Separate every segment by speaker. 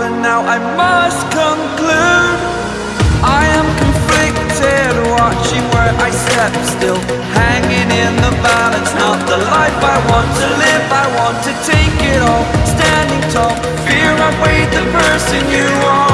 Speaker 1: over now I must conclude. I am conflicted watching where I step still. Hanging in the balance Not the life I want to live. I want to take it all Standing tall. Fear I weighed the person you are.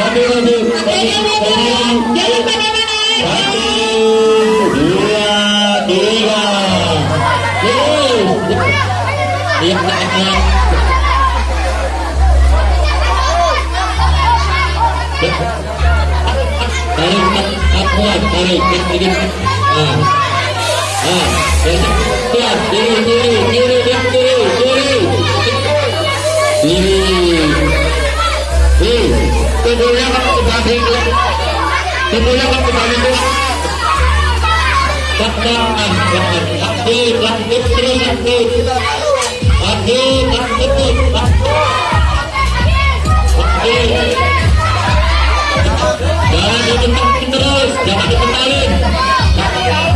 Speaker 2: Satu, satu, satu, satu, dua, tiga. Iya, iya, iya. tarik tarik tak sedikit ah ah kuat kiri kiri kiri kiri kiri kiri kiri tubuhnya kamu kembali tubuhnya Takkan takut terus Jangan ditentang terus, jangan dikentalin. Jangan dikentalin.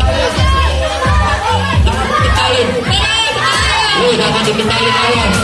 Speaker 2: Jangan dikentalin.